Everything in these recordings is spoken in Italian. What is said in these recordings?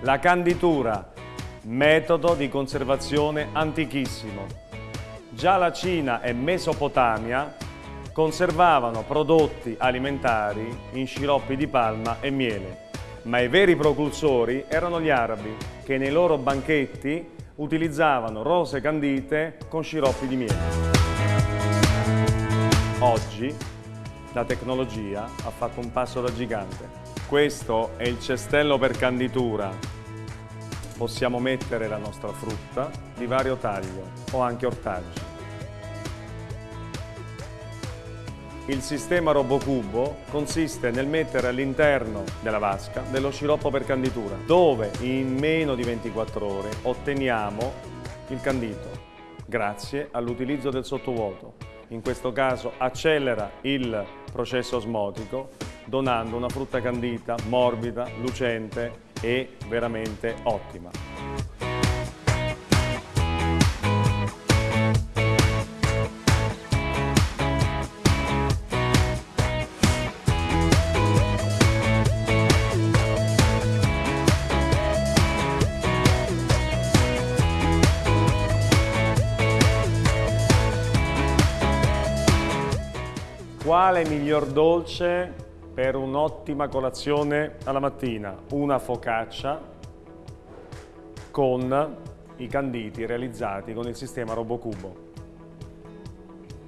La canditura, metodo di conservazione antichissimo. Già la Cina e Mesopotamia conservavano prodotti alimentari in sciroppi di palma e miele, ma i veri propulsori erano gli arabi, che nei loro banchetti utilizzavano rose candite con sciroppi di miele. Oggi la tecnologia ha fatto un passo da gigante. Questo è il cestello per canditura. Possiamo mettere la nostra frutta di vario taglio o anche ortaggi. Il sistema RoboCubo consiste nel mettere all'interno della vasca dello sciroppo per canditura, dove in meno di 24 ore otteniamo il candito, grazie all'utilizzo del sottovuoto. In questo caso accelera il processo osmotico, donando una frutta candita, morbida, lucente e veramente ottima. Quale miglior dolce per un'ottima colazione alla mattina? Una focaccia con i canditi realizzati con il sistema RoboCubo.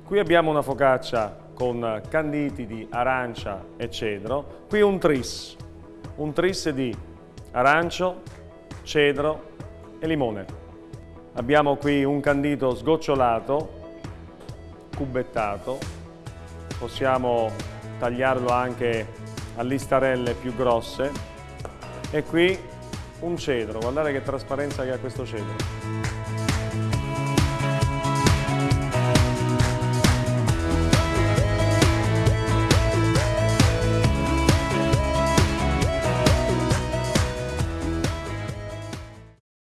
Qui abbiamo una focaccia con canditi di arancia e cedro, qui un tris, un tris di arancio, cedro e limone. Abbiamo qui un candito sgocciolato, cubettato, possiamo tagliarlo anche a listarelle più grosse e qui un cedro, guardate che trasparenza che ha questo cedro.